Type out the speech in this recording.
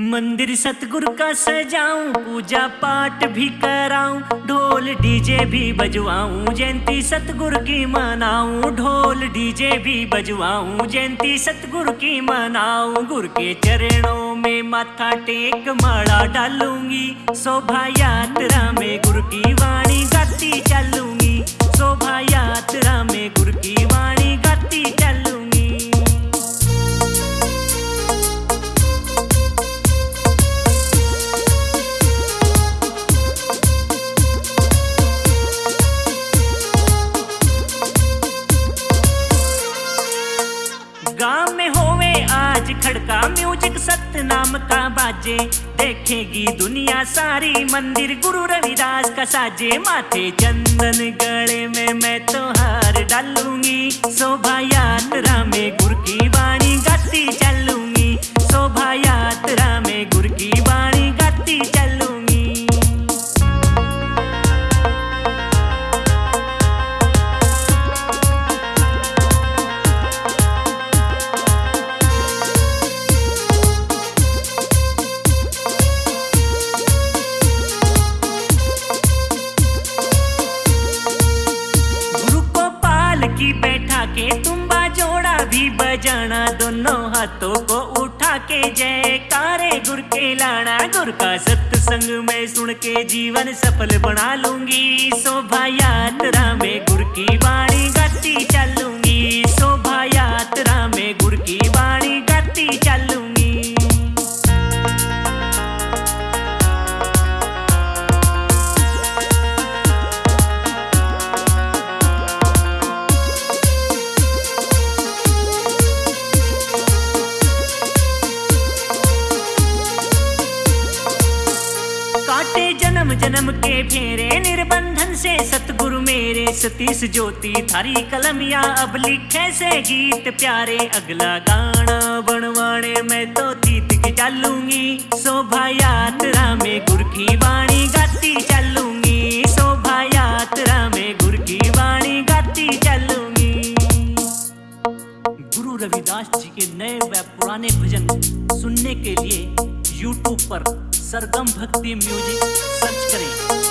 मंदिर सतगुरु का सजाऊं, पूजा पाठ भी कराऊं, ढोल डीजे भी बजवाऊं, जयंती सतगुरु की मनाऊं, ढोल डीजे भी बजवाऊं, जयंती सतगुरु की मनाऊं, गुरु के चरणों में माथा टेक माला डालूँगी, शोभा यात्रा में गुरु की वाणी गाती चलूँगी। में होवे आज खड़का म्यूज़िक सत्य नाम का बाजे। देखेगी दुनिया सारी मंदिर गुरु रविदास का साजे। माथे चंदन गले में मैं तो हार डालूँगी। शोभा की बैठा के तुम्बा जोड़ा भी बजाना, दोनों हाथों को उठा के जय। जयकारे गुर के लाना, गुर का सत्संग में सुन के जीवन सफल बना लूँगी। शोभा यात्रा में गुर की वाणी जन्म के फेरे, निर्बंधन से सतगुरु मेरे, सतीश ज्योति थारी कलमिया अब लिखे से गीत प्यारे। अगला गाना बनवाने में तो तीत की चलूँगी। शोभा यात्रा में गुर की वाणी गाती चलूँगी। शोभा यात्रा में गुर की वाणी गाती चलूँगी। गुरु रविदास जी के नए व पुराने भजन सुनने के लिए YouTube पर सरगम भक्ति म्यूज़िक सर्च करें।